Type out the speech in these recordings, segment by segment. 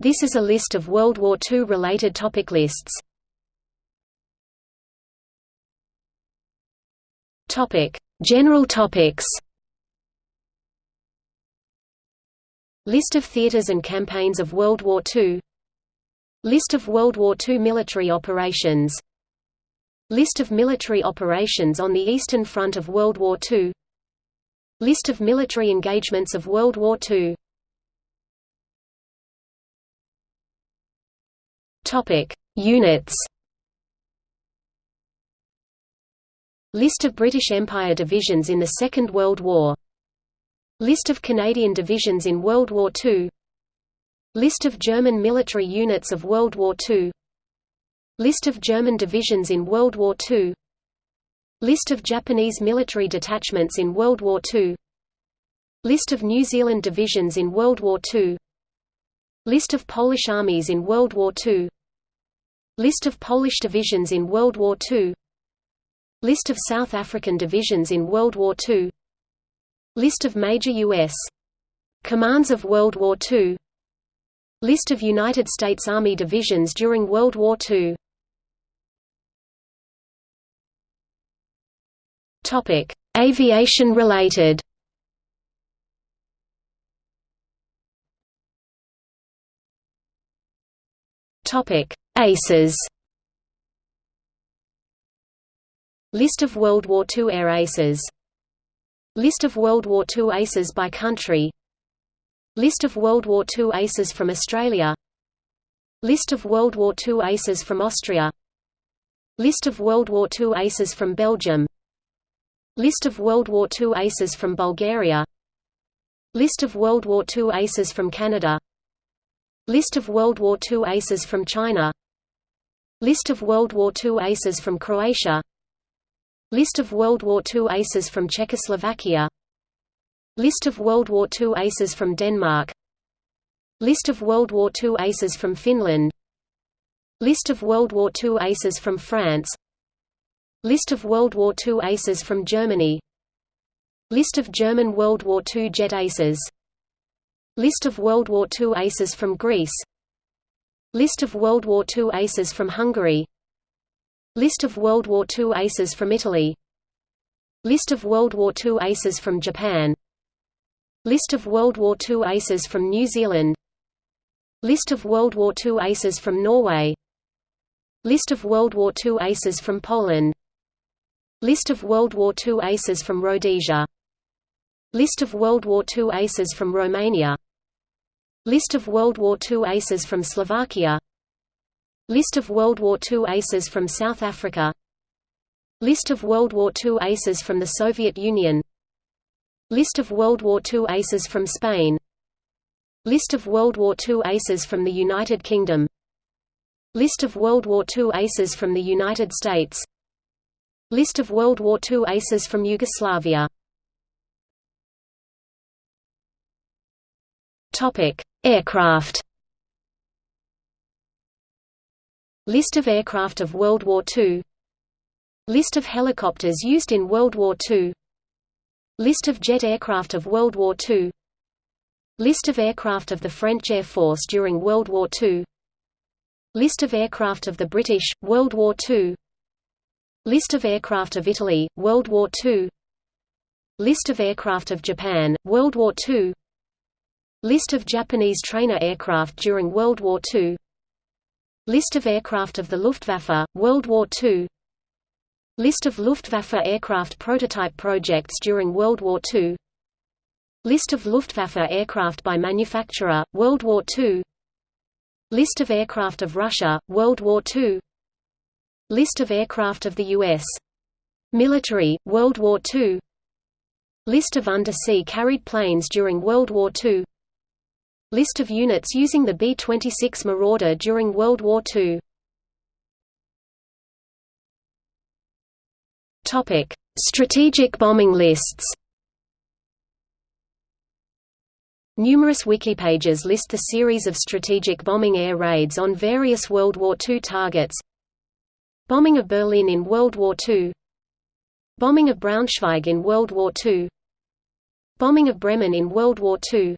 This is a list of World War II related topic lists. Topic: General topics. List of theaters and campaigns of World War II List of World War II military operations. List of military operations on the Eastern Front of World War II List of military engagements of World War II Topic: Units. List of British Empire divisions in the Second World War. List of Canadian divisions in World War II. List of German military units of World War II. List of German divisions in World War II. List of Japanese military detachments in World War II. List of New Zealand divisions in World War II. List of Polish armies in World War II List of Polish divisions in World War II List of South African divisions in World War II List of major U.S. commands of World War II List of United States Army divisions during World War II Topic: Aviation related. Topic: Aces. List of World War II air aces. List of World War II aces by country. List of World War II aces from Australia. List of World War II aces from Austria. List of World War II aces from Belgium. List of World War II aces from Bulgaria. List of World War II aces from Canada. List of World War II aces from China List of World War II aces from Croatia. List of World War II aces from Czechoslovakia. List of World War II aces from Denmark. List of World War II aces from Finland. List of World War II aces from France. List of World War II aces from Germany. List of German World War II jet aces. List of World War II aces from Greece List of World War II aces from Hungary. List of World War II aces from Italy. List of World War II aces from Japan. List of World War II aces from New Zealand. List of World War II aces from Norway. List of World War II aces from Poland. List of World War II aces from Rhodesia. List of World War II aces from Romania List of World War II aces from Slovakia. List of World War II aces from South Africa. List of World War II aces from the Soviet Union. List of World War II aces from Spain. List of World War II aces from the United Kingdom. List of World War II aces from the United States. List of World War II aces from Yugoslavia. Topic: Aircraft. List of aircraft of World War II. List of helicopters used in World War II. List of jet aircraft of World War II. List of aircraft of the French Air Force during World War II. List of aircraft of the British, World War II. List of aircraft of Italy, World War II. List of aircraft of Japan, World War II. List of Japanese trainer aircraft during World War II List of aircraft of the Luftwaffe, World War II List of Luftwaffe aircraft prototype projects during World War II List of Luftwaffe aircraft by manufacturer, World War II List of aircraft of Russia, World War II List of aircraft of the U.S. military, World War II List of undersea carried planes during World War II List of units using the B-26 Marauder during World War II Topic: Strategic bombing lists. Numerous wiki pages list the series of strategic bombing air raids on various World War II targets. Bombing of Berlin in World War II. Bombing of Braunschweig in World War II. Bombing of Bremen in World War II.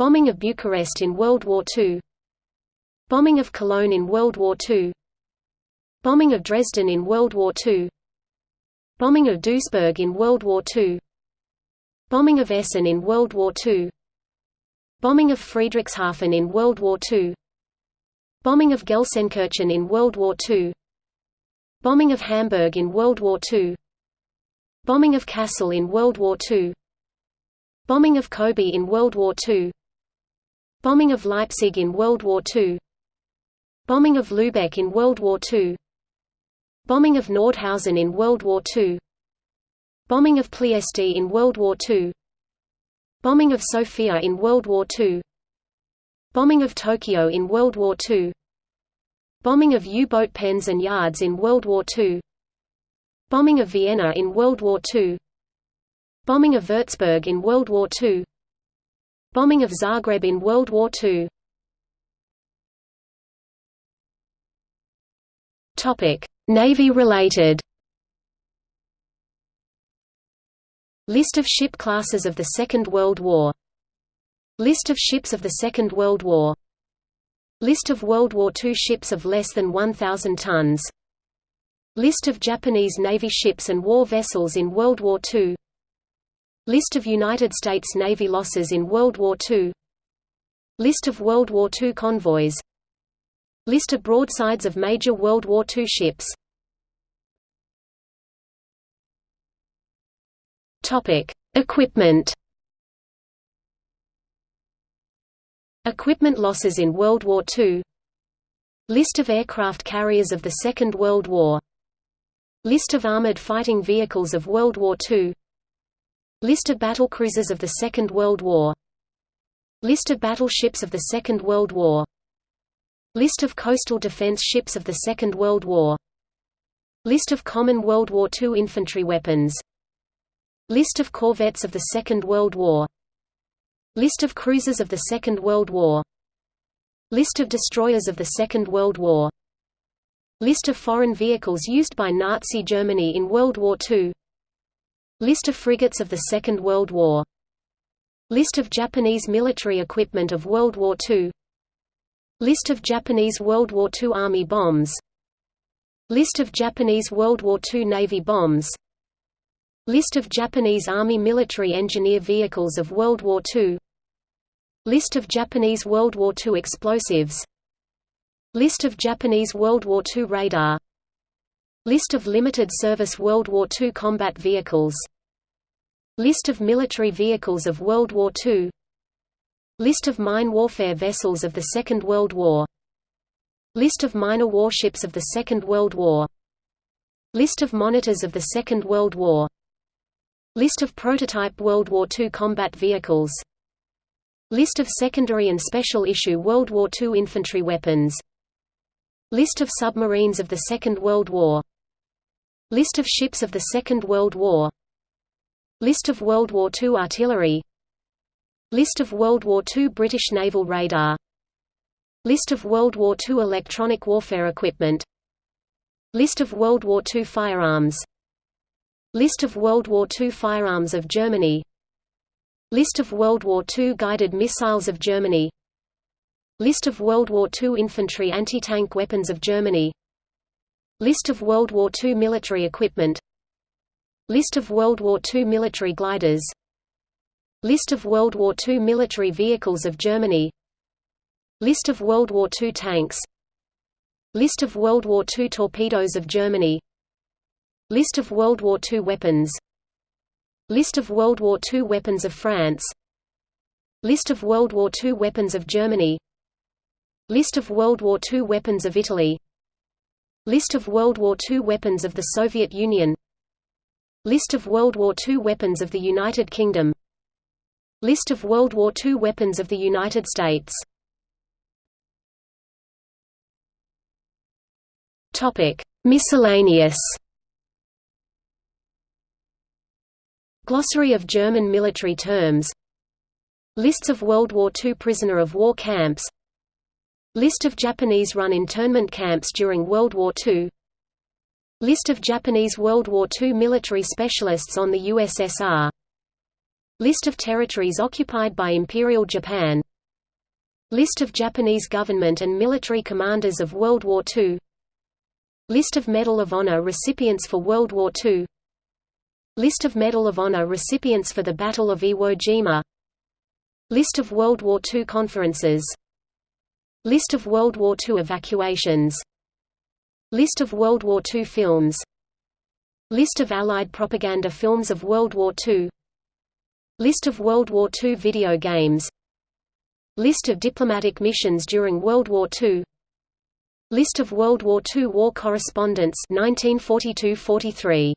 Bombing of Bucharest in World War II Bombing of Cologne in World War II Bombing of Dresden in World War II Bombing of Duisburg in World War II Bombing of Essen in World War II Bombing of Friedrichshafen in World War II Bombing of Gelsenkirchen in World War II Bombing of Hamburg in World War II Bombing of Kassel in World War II Bombing of Kobe in World War II Bombing of Leipzig in World War II Bombing of Lübeck in World War II Bombing of Nordhausen in World War II Bombing of Ploesti in World War II Bombing of Sofia in World War II Bombing of Tokyo in World War II Bombing of U-boat pens and yards in World War II Bombing of Vienna in World War II Bombing of Würzburg in World War II Bombing of Zagreb in World War II Navy-related List of ship classes of the Second World War. List of ships of the Second World War. List of World War II ships of less than 1,000 tons. List of Japanese Navy ships and war vessels in World War II List of United States Navy losses in World War II List of World War II convoys. List of broadsides of major World War II ships. Equipment. Equipment losses in World War II List of aircraft carriers of the Second World War. List of armored fighting vehicles of World War II List of battlecruisers of the Second World War. List of battleships of the Second World War. List of coastal defense ships of the Second World War. List of common World War II infantry weapons. List of corvettes of the Second World War. List of cruisers of the Second World War. List of destroyers of the Second World War. List of foreign vehicles used by Nazi Germany in World War II List of frigates of the Second World War. List of Japanese military equipment of World War II List of Japanese World War II Army bombs. List of Japanese World War II Navy bombs. List of Japanese Army military engineer vehicles of World War II List of Japanese World War II explosives. List of Japanese World War II radar List of limited service World War II combat vehicles. List of military vehicles of World War II List of mine warfare vessels of the Second World War. List of minor warships of the Second World War. List of monitors of the Second World War. List of prototype World War II combat vehicles. List of secondary and special issue World War II infantry weapons. List of submarines of the Second World War List of ships of the Second World War. List of World War II artillery. List of World War II British naval radar. List of World War II electronic warfare equipment. List of World War II firearms. List of World War II firearms of Germany. List of World War II guided missiles of Germany. List of World War II infantry anti-tank weapons of Germany List of World War II military equipment. List of World War II military gliders. List of World War II military vehicles of Germany. List of World War II tanks. List of World War II torpedoes of Germany. List of World War II weapons. List of World War II weapons of France. List of World War II weapons of Germany. List of World War II weapons of Italy List of World War II weapons of the Soviet Union. List of World War II weapons of the United Kingdom. List of World War II weapons of the United States. Miscellaneous. Glossary of German military terms. Lists of World War II prisoner of war camps List of Japanese run internment camps during World War II List of Japanese World War II military specialists on the USSR List of territories occupied by Imperial Japan. List of Japanese government and military commanders of World War II List of Medal of Honor recipients for World War II List of Medal of Honor recipients for the Battle of Iwo Jima. List of World War II conferences List of World War II evacuations. List of World War II films. List of Allied propaganda films of World War II List of World War II video games. List of diplomatic missions during World War II List of World War II war correspondents 1942–43